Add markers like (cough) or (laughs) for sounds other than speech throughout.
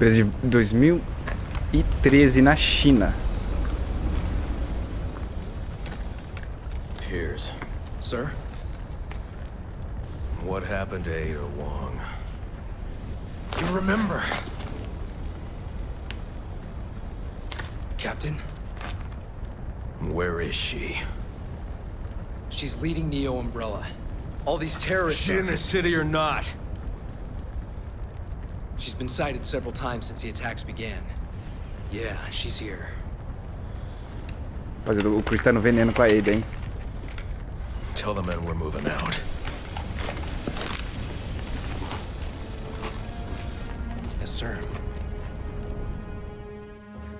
Preso de 2013 na China. Piers, Sir? what happened to Ada Wong? You remember? Captain, Where is she? she's leading Neo Umbrella. All these terrorists. Is she in the city or not? She's been sighted several times since the attacks began. Yeah, she's here. Rapaziada, o Chris tá no veneno com a Ada, hein? Tell the men we're moving out. Yes, sir.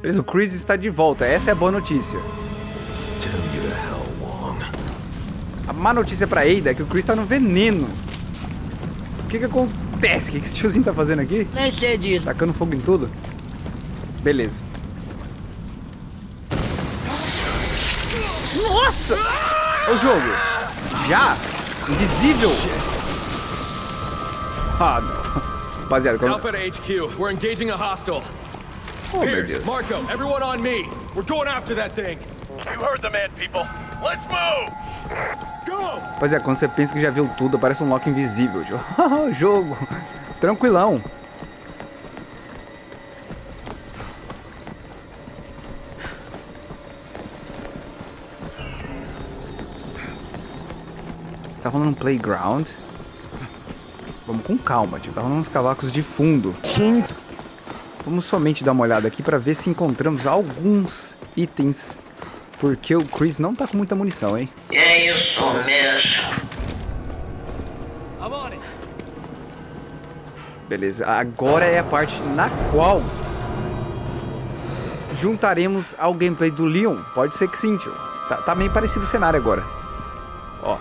Beleza, o Chris está de volta. Essa é a boa notícia. A má notícia pra Ada é que o Chris tá no veneno. O que que acontece? O que que esse tiozinho tá fazendo aqui? Nem sei disso. Tacando fogo em tudo? Beleza. Nossa! Ô jogo! Já? Invisível! Ah, não. Rapaziada, quando... Alpha HQ, we're engaging a hostile. Oh, Deus. Marco, everyone on me. We're going after that thing. You heard the man, people. Let's move! Go! Rapaziada, quando você pensa que já viu tudo, parece um Loki invisível, tio. (laughs) O jogo. Tranquilão. Você tá rolando um playground? Vamos com calma, tio. Tá rolando uns cavacos de fundo. Sim. Vamos somente dar uma olhada aqui para ver se encontramos alguns itens. Porque o Chris não tá com muita munição, hein? É isso mesmo. Beleza, agora é a parte na qual juntaremos ao gameplay do Leon. Pode ser que sim, tio. Tá, tá meio parecido o cenário agora. Ó,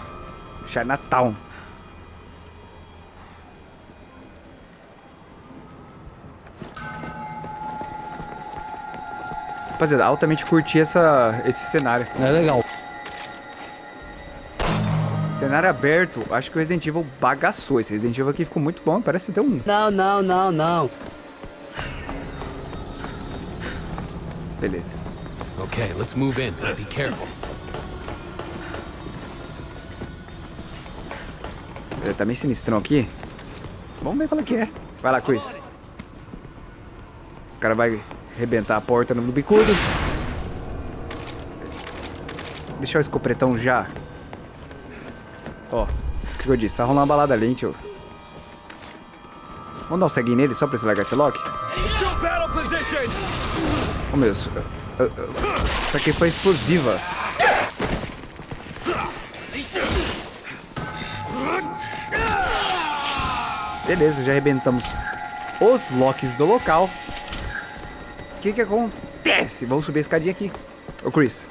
Chinatown. Rapaziada, altamente curti essa, esse cenário. É legal. Cenário aberto, acho que o Resident Evil bagaçou. Esse Resident Evil aqui ficou muito bom, parece ter um. Não, não, não, não. Beleza. Okay, let's move in. Be careful. Ele tá meio sinistrão aqui. Vamos ver qual é que é. Vai lá, Chris. Os caras vão arrebentar a porta no bicudo. Deixar o escopretão já. Ó, o que eu disse? Tá rolando uma balada ali, hein, tio. Vamos dar um ceguinho nele só pra esse largar esse lock? Oh, meu Deus. Eu- eu- eu- Isso aqui foi explosiva. Beleza, já arrebentamos os locks do local. O que que acontece? Vamos subir a escadinha aqui. Ô, Chris.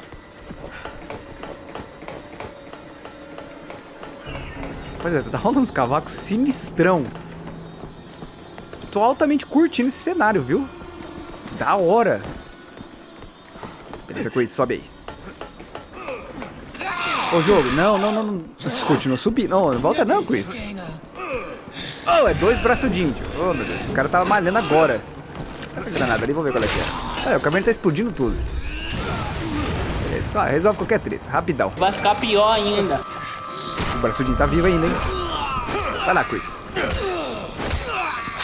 Rapaziada, tá rolando uns cavacos sinistrão. Tô altamente curtindo esse cenário, viu? Da hora. Beleza, Chris, sobe aí. Ô, jogo, não, não, não, não. Continua subindo. Não, não volta não, Chris. Oh, é dois braçudinhos, tio. Oh, meu Deus, esse cara tá malhando agora. Olha a granada ali, vamos ver qual é que é. Olha, o caminhão tá explodindo tudo. Beleza, vai, resolve qualquer treta, rapidão. Vai ficar pior ainda. O braçudinho tá vivo ainda, hein? Vai lá, Chris.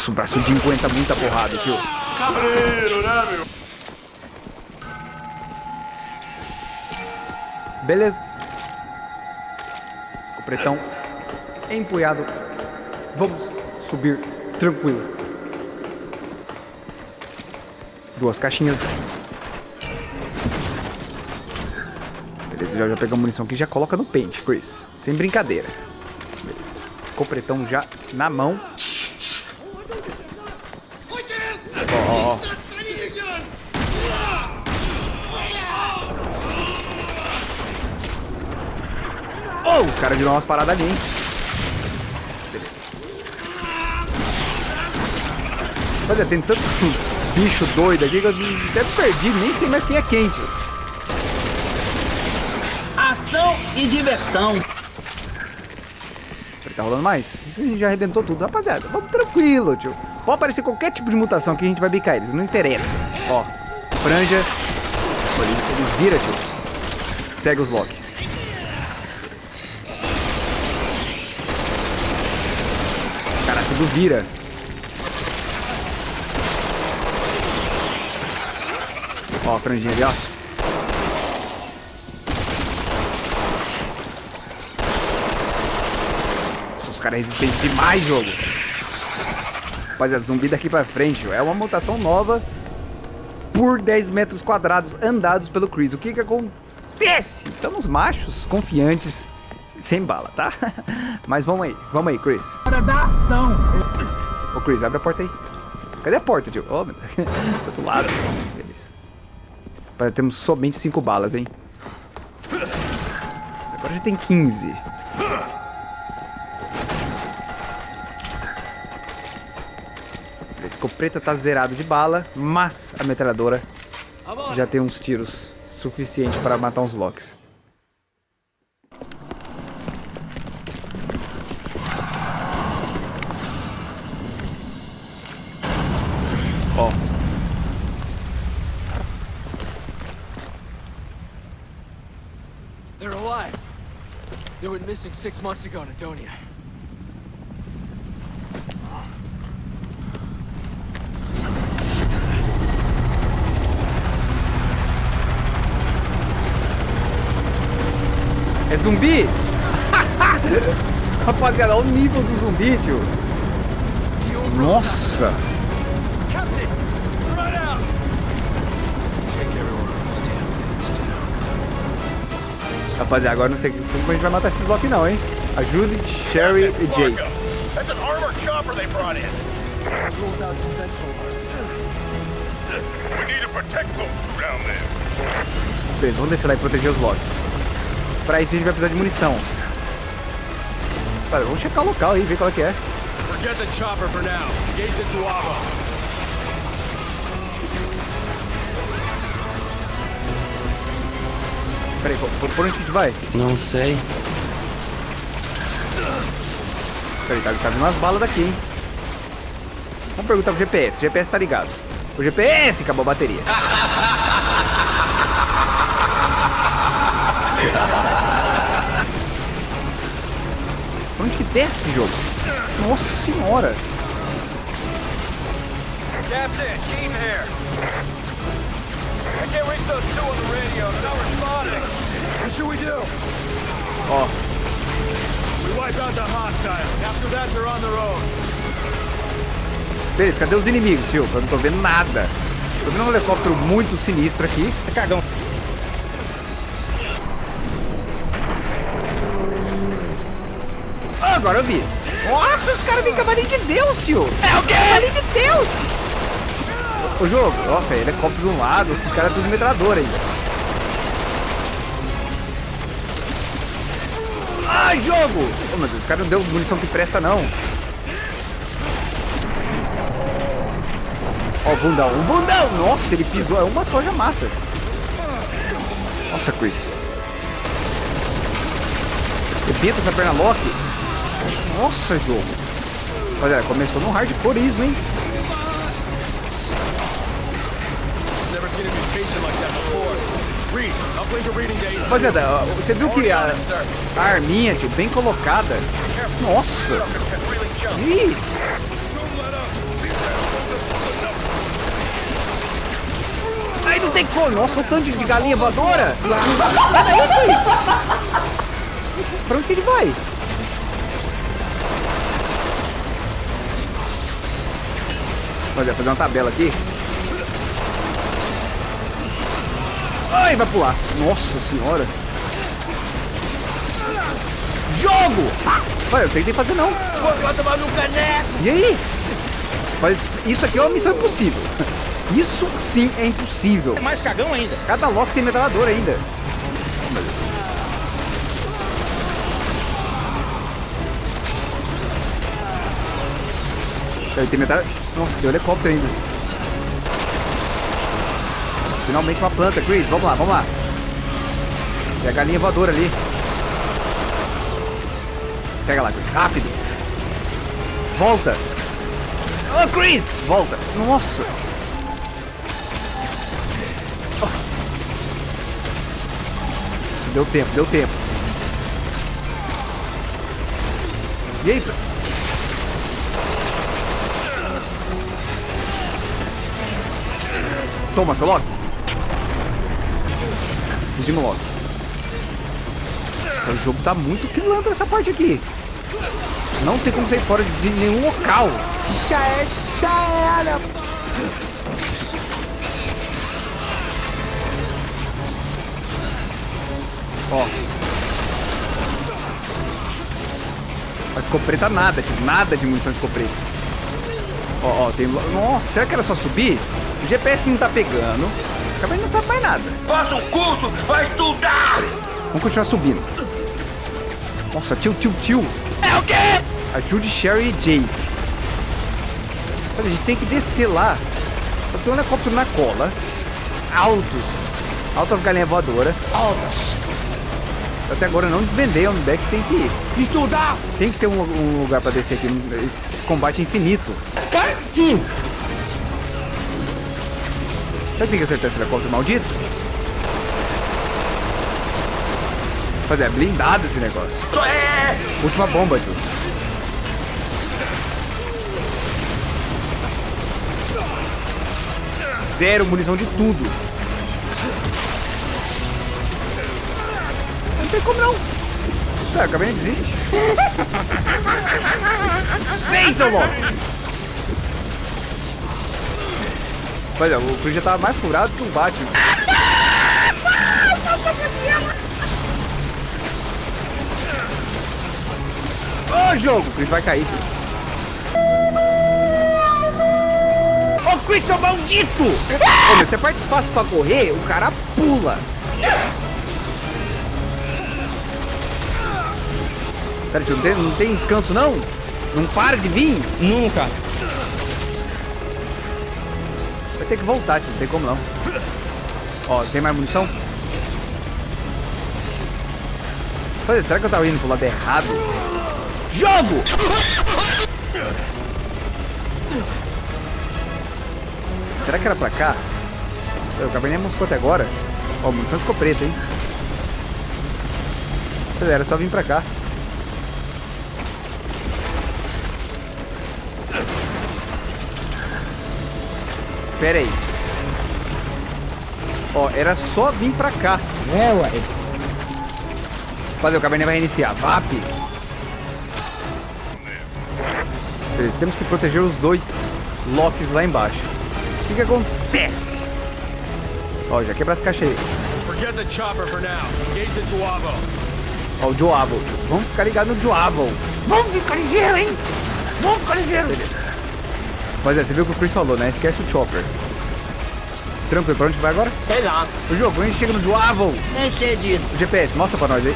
Nossa, o braçudinho aguenta muita porrada, tio. Cabreiro, né, meu? Beleza. Escopretão empunhado. Vamos subir tranquilo. Duas caixinhas. Beleza, já, já pegamos munição aqui já coloca no pente, Chris. Sem brincadeira. Beleza. Escopretão já na mão. Ó, ó, ó. Oh, os caras viram umas paradas ali, hein? Beleza. Olha, tem tanto (laughs) bicho doido aqui que eu até perdi, nem sei mais quem é quem, tio. Ação e diversão. Tá rolando mais? Isso a gente já arrebentou tudo, rapaziada. Vamos tranquilo, tio. Pode aparecer qualquer tipo de mutação que a gente vai bicar eles, não interessa. Ó, franja. Olha, eles viram, tio. Segue os Loki. Cara, tudo vira. Ó, a franjinha ali, ó. Nossa, os caras resistentes demais, jogo. Rapaziada, zumbi daqui pra frente, é uma mutação nova por 10 metros quadrados andados pelo Chris. O que que acontece? Estamos machos, confiantes, sem bala, tá? (laughs) Mas vamos aí, vamos aí, Chris. Hora da ação. Ô, Chris, abre a porta aí. Cadê a porta, tio? Ô, meu Deus. (laughs) Do outro lado. Beleza. Temos somente 5 balas, hein? Agora já tem 15. A escopeta tá zerado de bala, mas a metralhadora já tem uns tiros suficientes para matar uns locks. Ó, They're alive. They went missing six months ago in Adonia. é zumbi? (laughs) Rapaziada, olha o nível do zumbi, tio. Nossa! Rapaziada, agora não sei como a gente vai matar esses Loki não, hein? Ajude Sherry e Jake. That's an armored chopper they brought in. Rules out conventional arms. We need to protect those two down there. Beleza, vamos descer lá e proteger os Locks. Pra isso a gente vai precisar de munição. Cara, vamos checar o local aí, ver qual é que é. Forget the chopper for now. Engage the. Peraí, por, por onde que a gente vai? Não sei. Peraí, tá, tá vindo umas balas daqui, hein? Vamos perguntar pro GPS. O GPS tá ligado. O GPS acabou a bateria. Pra onde que desce esse jogo? Nossa senhora! Captain, Keaton here. I can't reach those two on the radio. They're not responding. What should we do? Ó, We wipe out the hostile. After that, they're on their own. beleza, cadê os inimigos, tio? Eu não tô vendo nada. Tô vendo um helicóptero muito sinistro aqui. É cagão. Ah, agora eu vi. Nossa, os caras vêm cavalinho de Deus, tio. É o quê? Cavalinho de Deus. O jogo, nossa, helicóptero de um lado, os caras tudo metralhador aí. Ai, jogo! Oh, meu Deus, os caras não deu munição que presta, não. Ó, o bundão, o bundão! Nossa, ele pisou, é uma só já mata. Nossa, Chris. Rebenta essa perna lock. Nossa, jogo. Olha, começou no hardcoreismo, hein? Rapaziada, você viu que a, a arminha, tio, bem colocada. Nossa! Ih! Ai, não tem como! Nossa, o tanto de galinha voadora! Chris! Pra onde que ele vai? Olha, fazer uma tabela aqui. Ai, vai pular. Nossa senhora. Jogo! Olha, eu que fazer não. Vai tomar no caneco. E aí? Mas isso aqui é uma missão impossível. Isso sim é impossível. É mais cagão ainda. Cada lock tem metralhador ainda. Aí tem metralhador. Nossa, tem um helicóptero ainda. Finalmente uma planta, Chris. Vamos lá, vamos lá. Tem a galinha voadora ali. Pega lá, Chris. Rápido. Volta. Ô, Chris! Volta. Nossa. Oh. Isso, deu tempo, deu tempo. E aí? Toma, seu Loki. Loki. Nossa, o jogo tá muito pilantra essa parte aqui. Não tem como sair fora de nenhum local. Já é, já era. Ó. A escopeta nada, tipo, nada de munição de escopeta. Ó, ó, tem... Nossa, será que era só subir? O GPS não tá pegando. Acabei não sabe mais nada. Faça um curso, vai estudar! Vamos continuar subindo. Nossa, tio, tio, tio. É o quê? Ajude Sherry e Jake. Olha, a gente tem que descer lá. Só tem um helicóptero na cola. Altos. Altas galinhas voadoras. Altas. Até agora não desvendei onde é que tem que ir. Estudar. Tem que ter um, um lugar pra descer aqui. Esse combate é infinito. Cara, sim. Será que tem que acertar esse helicóptero maldito? Fazer, é blindado esse negócio. É! Última bomba, tio. Zero munição de tudo. Não tem como não. É, acabei de desistir. Vem, seu louco! Olha, o Chris já tava mais furado que o Batman. Ô, jogo! O Chris vai cair. Ô, Chris, seu maldito! Ô, meu, você aperta espaço pra correr, o cara pula. Pera, tio, não tem, não tem descanso, não? Não para de vir? Nunca. Vai ter que voltar, tio, não tem como não. Ó, tem mais munição? Olha, será que eu tava indo pro lado errado? Jogo! Será que era pra cá? Eu acabei nem moscou até agora. Ó, munição de escopeta, hein? Pois é, Era só vir pra cá. Pera aí. Ó, era só vir pra cá. É, ué. Fazer, o cabernet vai reiniciar. VAP. Beleza, temos que proteger os dois locks lá embaixo. O que que acontece? Ó, já quebra as caixas aí. Forget the chopper for now. Engage the Duavo. Ó, o Joavo. Vamos ficar ligado no Joavo. Vamos ficar ligeiro, hein? Vamos ficar ligeiro. Mas é, você viu o que o Chris falou, né? Esquece o Chopper. Tranquilo, pra onde que vai agora? Sei lá. O jogo, a gente chega no Joavo. Nem sei disso. O GPS, mostra pra nós aí.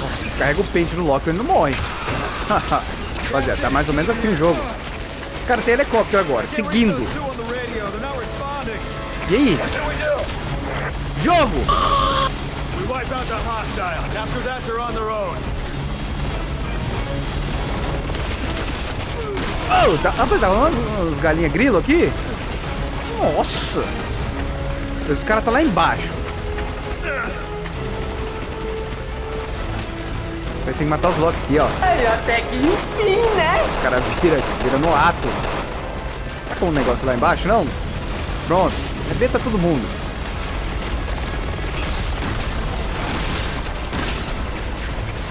Nossa, descarrega o pente no Loki e ele não morre. (laughs) Rapaziada, tá mais ou menos assim o jogo. Os caras têm helicóptero agora, seguindo. E aí? Jogo! (gasps) We wipe out the hostiles. After that, they're on their own. Oh, tá, rapaz, tá rolando uns galinha grilo aqui? Nossa! Os caras tá lá embaixo. Mas tem que matar os Loki aqui, ó. Até que enfim, né? Os caras viram, viram no ato. Tá com um negócio lá embaixo, não? Pronto. Arrebenta todo mundo.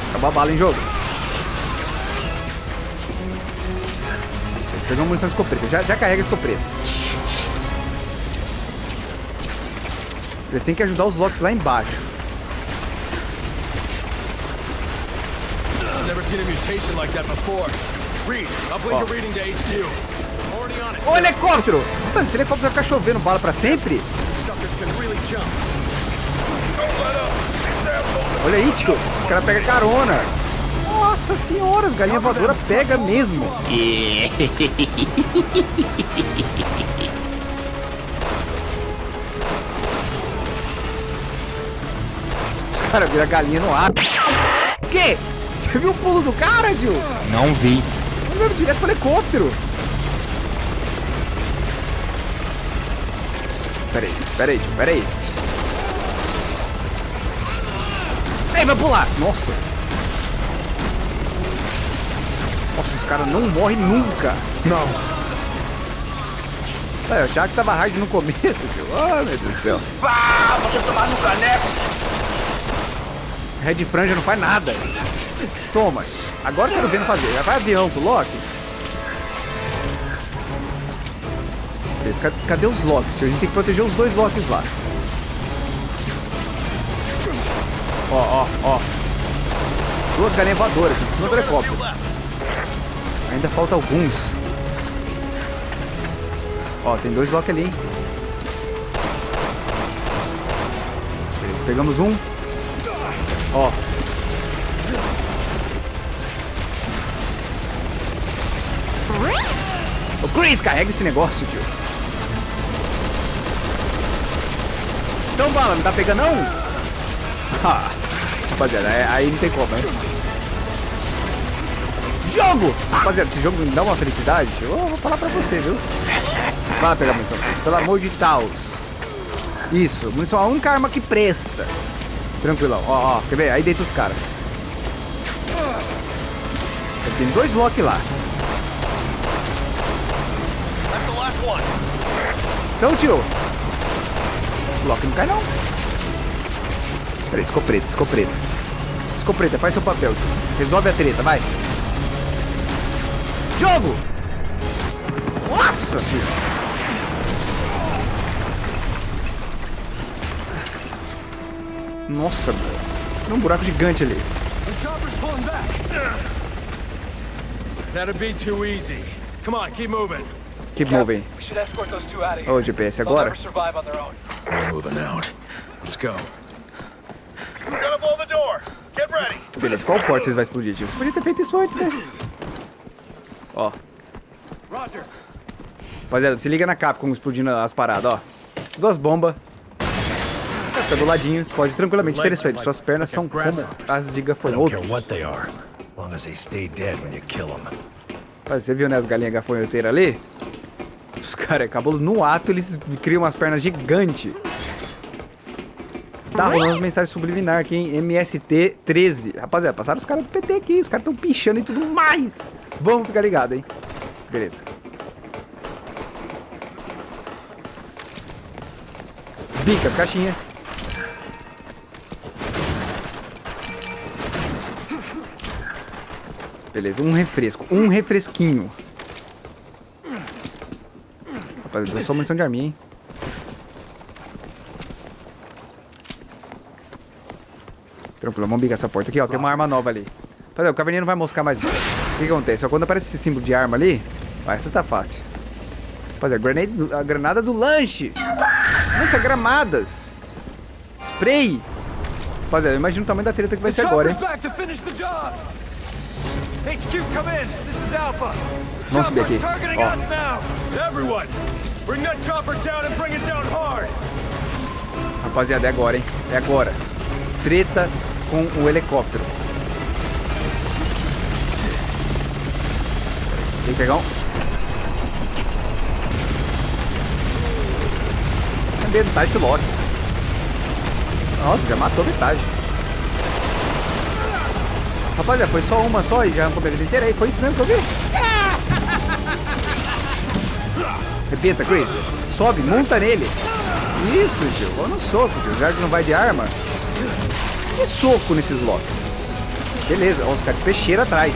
Acabou a bala em jogo. Pegou uma munição de escopeta. Já, já carrega a escopeta. Eles têm que ajudar os Locks lá embaixo. It. Ô, helicóptero! Mano, esse helicóptero vai ficar chovendo bala pra sempre? Olha aí, tio. Os caras pegam carona. Nossa senhora, as galinhas voadoras pega mesmo. Os caras viram galinha no ar. O quê? Você viu o pulo do cara, Gil? Não vi. Andando direto pro helicóptero. Peraí, peraí, peraí. Ei, vai pular! Nossa! Caras não morrem nunca. Não. É, eu achava que tava hard no começo, (laughs) tio. Oh, meu Deus do céu. Pá, você tomar no caneco. Red Franja não faz nada. Toma. Agora eu quero ver não fazer. Já vai avião pro Loki. Beleza, Cadê os Locks? tio? A gente tem que proteger os dois Locks lá. Ó, ó, ó. Duas galinhas voadoras aqui em cima do helicóptero. Ainda falta alguns. Ó, tem dois Loki ali, hein? Pegamos um. Ó. Ô Chris, carrega esse negócio, tio. Então, bala, não tá pegando não? Ah, (laughs) rapaziada, é- aí não tem como, hein? Jogo! Rapaziada, esse jogo me dá uma felicidade. Eu vou falar pra você, viu? Vai pegar munição, pelo amor de Taos. Isso, munição é a única arma que presta. Tranquilão, ó, ó, quer ver? Aí deita os caras. Tem dois Loki lá. Então, tio. Loki não cai, não. Peraí, escopeta, escopeta. Escopeta, faz seu papel, tio. Resolve a treta, vai. Jogo! Nossa senhora! Nossa, mano. Tem um buraco gigante ali. That'd be too easy. Come on, keep moving. Keep moving. We should escort those two out of here. Ô, GPS, agora? never survive on their own. Moving out. Let's go. Gonna blow the door. Get ready. Beleza, qual porta vocês vão explodir, tio? Você podia ter feito isso antes, né? Ó. Roger. Rapaziada, se liga na Capcom explodindo as paradas, ó. Duas bombas. Tá do ladinho, explode tranquilamente. Interessante, suas pernas são como as de gafanhotos. Mas Você viu, né, as galinhas gafanhoteiras ali? Os caras, acabou no ato, eles criam umas pernas gigantes. Tá rolando umas mensagens subliminar aqui, hein? MST13. Rapaziada, passaram os caras do PT aqui, os caras tão pichando e tudo mais. Vamos ficar ligado, hein? Beleza. Bica as caixinhas. Beleza, um refresco. Um refresquinho. Rapaziada, só munição de arminha, hein? Tranquilo, vamos bicar essa porta aqui, ó. Tem uma arma nova ali. Rapaziada, o caverninha não vai moscar mais. O que que acontece? Ó, quando aparece esse símbolo de arma ali, ó, essa tá fácil. Rapaziada, a granada do lanche. Lança gramadas. Spray. Rapaziada, eu imagino o tamanho da treta que vai ser agora, hein? back to finish the job. HQ, come in. This is Alpha. Vamos subir aqui. Ó. us now. Everyone, bring that chopper down and bring it down hard. Rapaziada, é agora, hein? É agora. Treta com o helicóptero. Que pegar um. Cadê? Tá esse Loki. Nossa, já matou metade. Rapaziada, foi só uma só e já arrancou a vida inteira aí. Foi isso mesmo que eu vi? (laughs) Repita, Chris. Sobe, monta nele. Isso, tio. Vou no soco, tio. Já que não vai de arma. Que soco nesses locks. Beleza. Ó, os caras de peixeira atrás.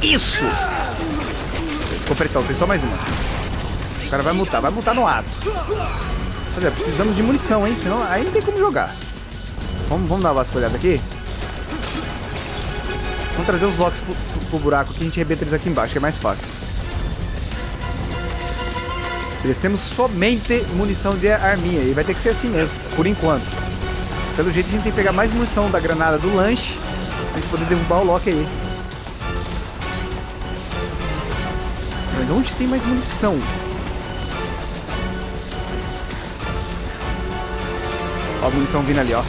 Isso! Completão, tem só mais uma. O cara vai mutar, vai mutar no ato. Rapaziada, precisamos de munição, hein? Senão aí não tem como jogar. Vamos, vamos dar uma vasculhada aqui? Vamos trazer os locks pro, pro, pro buraco aqui, a gente arrebenta eles aqui embaixo, que é mais fácil. Eles temos somente munição de arminha, e vai ter que ser assim mesmo, por enquanto. Pelo jeito a gente tem que pegar mais munição da granada do lanche pra gente poder derrubar o Loki aí. Mas onde tem mais munição? Ó a munição vindo ali, ó.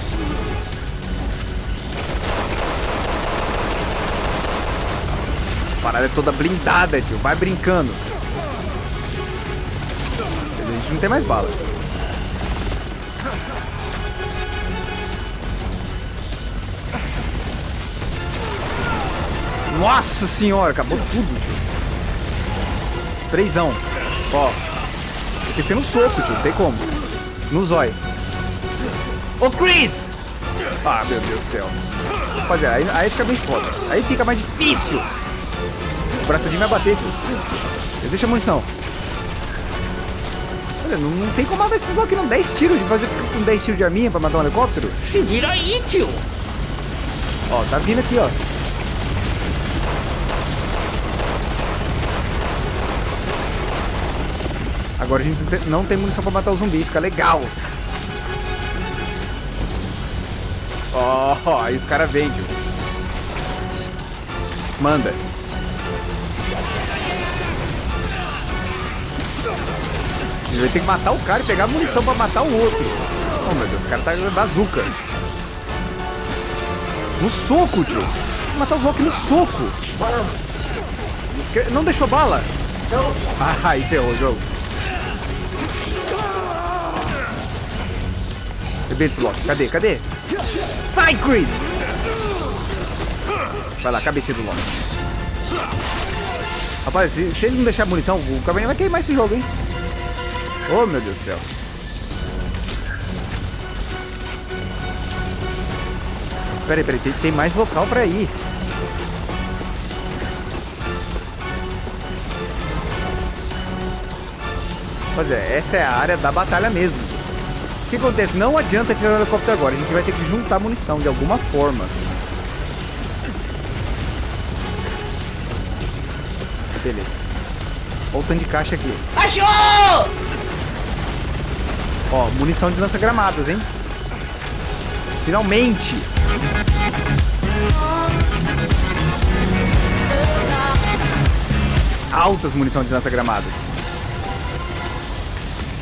A parada é toda blindada, tio. Vai brincando. A gente não tem mais bala. Nossa senhora, acabou tudo, tio. Trêsão. Ó. Esqueci no soco, tio. Não tem como. No zóio. Ô, Chris! Ah, meu Deus do céu. Rapaziada, aí, aí fica bem foda. Aí fica mais difícil. O braço de vai bater, tio. Deixa a munição. Olha, não, não tem como matar esses aqui não. 10 tiros de fazer com 10 tiros de arminha pra matar um helicóptero. Se vira aí, tio. Ó, tá vindo aqui, ó. Agora a gente não tem- munição pra matar o zumbi, fica legal. Ó, aí os caras vêm, tio. Manda. A gente vai ter que matar o cara e pegar a munição pra matar o outro. Oh, meu Deus, o cara tá bazuca. No soco, tio. Vou matar os Rock no soco. Não deixou bala? Não. Ah, aí ferrou o jogo. Esse Loki. Cadê? Cadê? Sai, Chris! Vai lá, cabecinha do Loki. Rapaz, se, se ele não deixar munição, o Cabernet vai queimar esse jogo, hein? Oh, meu Deus do céu. Peraí, peraí, tem, tem mais local pra ir. Pois é, essa é a área da batalha mesmo. O que acontece? Não adianta tirar o helicóptero agora, a gente vai ter que juntar munição de alguma forma. Beleza. Olha o tanto de caixa aqui. Achou! Ó, munição de lança-gramadas, hein? Finalmente! Altas munição de lança-gramadas.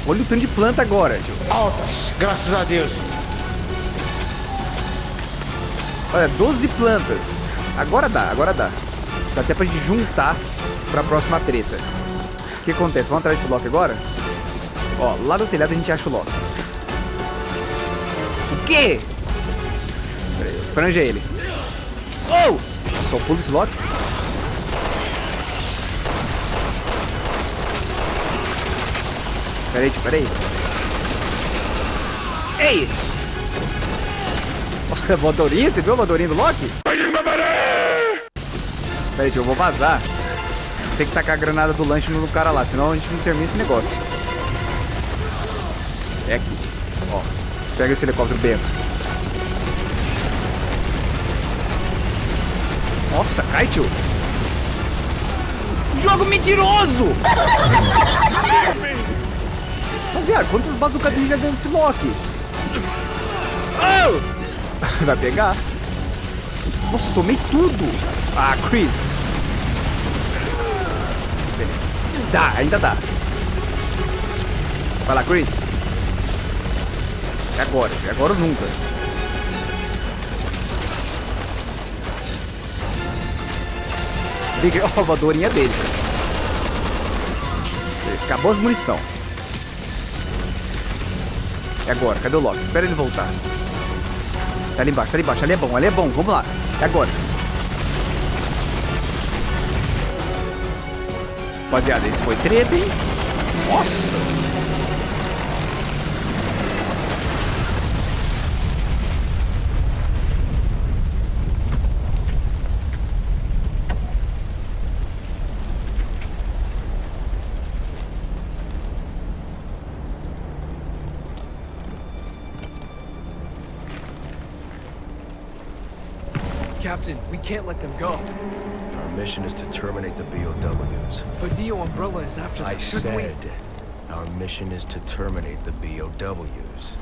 Olha o tanto de planta agora, tio. Altas, graças a Deus. Olha, 12 plantas. Agora dá, agora dá. Dá até pra gente juntar pra próxima treta. O que acontece? Vamos atrás desse Loki agora? Ó, lá do telhado a gente acha o Loki. O quê? Pera aí, franja ele. Oh! Só pulo esse Loki? Pera aí, tio, pera aí. Ei! Nossa, a voadorinha? Você viu a voadorinha do Loki? Pera aí, tio, eu vou vazar. Tem que tacar a granada do lanche no cara lá, senão a gente não termina esse negócio. É aqui. Ó, pega esse helicóptero Bento. Nossa, cai, tio. Jogo mentiroso! (laughs) Rapaziada, quantas bazucadinhas já deu nesse Loki? Oh! (laughs) Vai pegar? Nossa, tomei tudo! Ah, Chris! Dá, ainda dá. Vai lá, Chris. É agora, é agora ou nunca. Liga, (laughs) a voadorinha dele. Acabou as munição. É agora, cadê o Loki? Espera ele voltar. Tá ali embaixo, tá ali embaixo. Ali é bom, ali é bom. Vamos lá. É agora. Rapaziada, esse foi treta, hein? Nossa! Captain, we can't let them go. Our mission is to terminate the BOWs. But Neo Umbrella is after them. I Shouldn't we? said our mission is to terminate the BOWs.